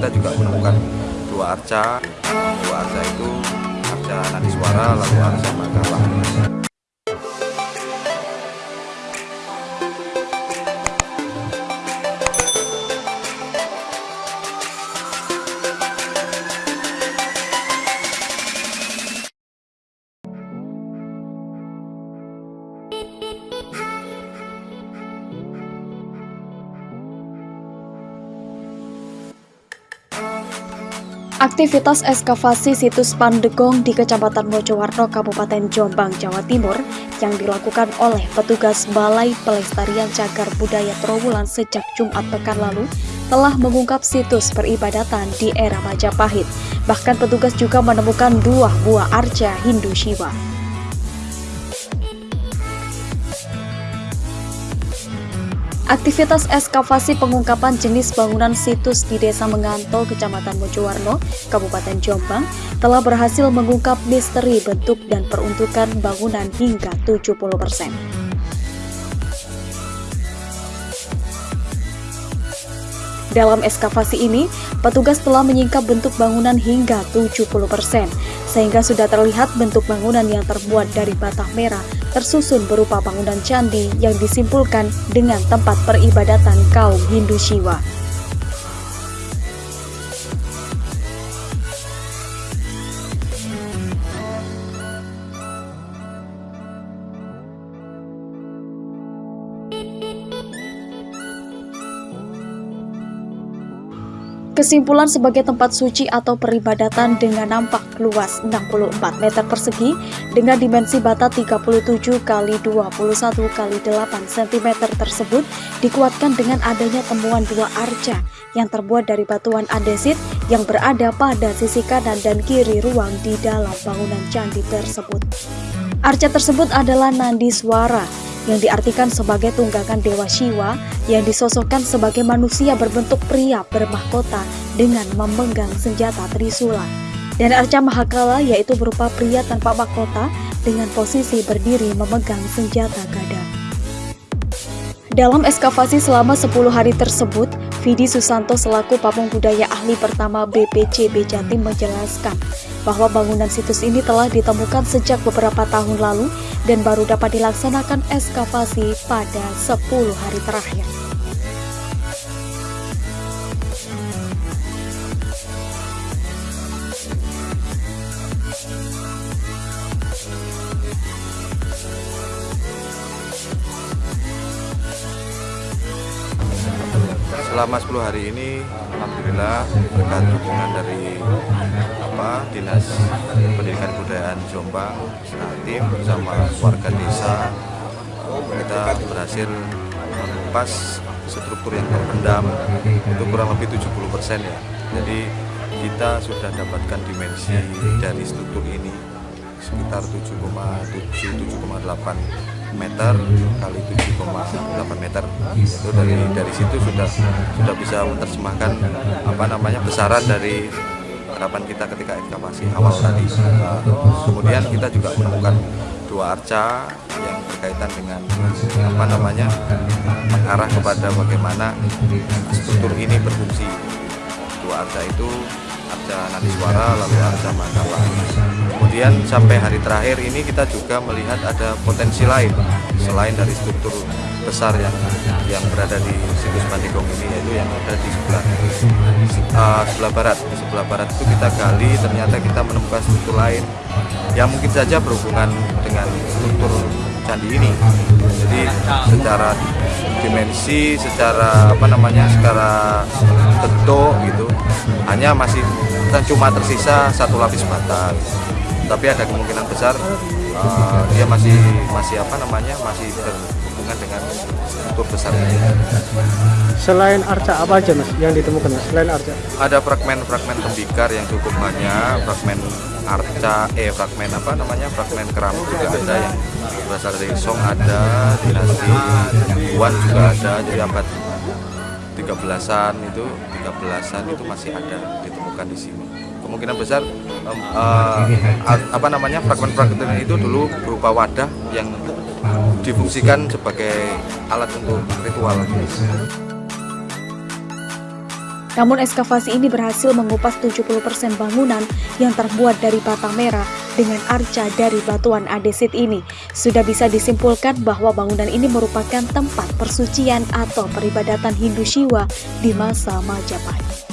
kita juga menemukan dua arca. Dua arca itu arca nadi suara lalu arca makalah Aktivitas ekskavasi situs Pandegong di Kecamatan Mojowarno, Kabupaten Jombang, Jawa Timur yang dilakukan oleh petugas Balai Pelestarian Cagar Budaya Trowulan sejak Jumat pekan lalu telah mengungkap situs peribadatan di era Majapahit. Bahkan petugas juga menemukan dua buah arca Hindu Shiva. Aktivitas ekskavasi pengungkapan jenis bangunan situs di Desa Menganto, Kecamatan Mojowarno, Kabupaten Jombang, telah berhasil mengungkap misteri bentuk dan peruntukan bangunan hingga 70%. Dalam ekskavasi ini, petugas telah menyingkap bentuk bangunan hingga 70%, sehingga sudah terlihat bentuk bangunan yang terbuat dari bata merah tersusun berupa bangunan candi yang disimpulkan dengan tempat peribadatan kaum Hindu Shiva. Kesimpulan sebagai tempat suci atau peribadatan dengan nampak luas 64 meter persegi dengan dimensi bata 37 kali 21 kali 8 cm tersebut dikuatkan dengan adanya temuan dua arca yang terbuat dari batuan andesit yang berada pada sisi kanan dan kiri ruang di dalam bangunan candi tersebut. Arca tersebut adalah nandi suara yang diartikan sebagai tunggakan Dewa Shiva yang disosokkan sebagai manusia berbentuk pria bermahkota dengan memegang senjata Trisula. Dan Arca Mahakala yaitu berupa pria tanpa mahkota dengan posisi berdiri memegang senjata gada. Dalam eskavasi selama 10 hari tersebut, Vidi Susanto selaku pamung budaya ahli pertama BPCB Jatim menjelaskan bahwa bangunan situs ini telah ditemukan sejak beberapa tahun lalu dan baru dapat dilaksanakan eskavasi pada 10 hari terakhir. Selama 10 hari ini Alhamdulillah berkat dukungan dari apa Dinas Pendidikan Budayaan Jombang tim bersama warga desa kita berhasil mengupas struktur yang terpendam itu kurang lebih 70 persen ya. Jadi kita sudah dapatkan dimensi dari struktur ini sekitar 7,7 7,8 meter kali 7,8 meter. Itu dari dari situ sudah sudah bisa menerjemahkan apa namanya besaran dari harapan kita ketika ekskavasi awal tadi. Kemudian kita juga menemukan dua arca yang berkaitan dengan apa namanya mengarah kepada bagaimana struktur ini berfungsi. Dua arca itu arca nadi suara lalu arca mandala kemudian sampai hari terakhir ini kita juga melihat ada potensi lain selain dari struktur besar yang yang berada di situs Pandigong ini yaitu yang ada di sebelah uh, sebelah barat. Di sebelah barat itu kita gali ternyata kita menemukan struktur lain yang mungkin saja berhubungan dengan struktur candi ini. Jadi secara dimensi secara apa namanya secara bentuk gitu. Hanya masih cuma tersisa satu lapis bata tapi ada kemungkinan besar uh, dia masih masih apa namanya masih berhubungan dengan struktur besar. Selain arca apa aja mas yang ditemukan mas? Selain arca. Ada fragmen-fragmen tembikar yang cukup banyak fragmen arca eh fragmen apa namanya? Fragmen keramik juga ada yang berasal dari Song ada dinasti juga ada jadi abad 13-an itu 13-an itu masih ada ditemukan di sini. Kemungkinan besar um, uh, apa namanya fragmen-fragmen itu dulu berupa wadah yang difungsikan sebagai alat untuk ritual Namun ekskavasi ini berhasil mengupas 70% bangunan yang terbuat dari bata merah dengan arca dari batuan andesit ini. Sudah bisa disimpulkan bahwa bangunan ini merupakan tempat persucian atau peribadatan Hindu Shiva di masa Majapahit.